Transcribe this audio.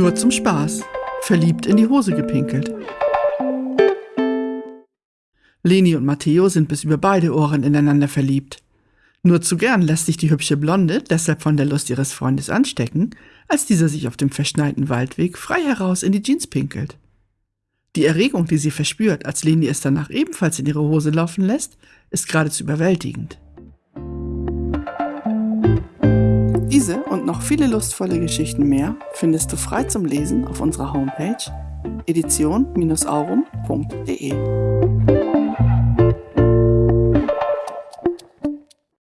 Nur zum Spaß. Verliebt in die Hose gepinkelt. Leni und Matteo sind bis über beide Ohren ineinander verliebt. Nur zu gern lässt sich die hübsche Blonde deshalb von der Lust ihres Freundes anstecken, als dieser sich auf dem verschneiten Waldweg frei heraus in die Jeans pinkelt. Die Erregung, die sie verspürt, als Leni es danach ebenfalls in ihre Hose laufen lässt, ist geradezu überwältigend. Diese und noch viele lustvolle Geschichten mehr findest du frei zum Lesen auf unserer Homepage edition-aurum.de.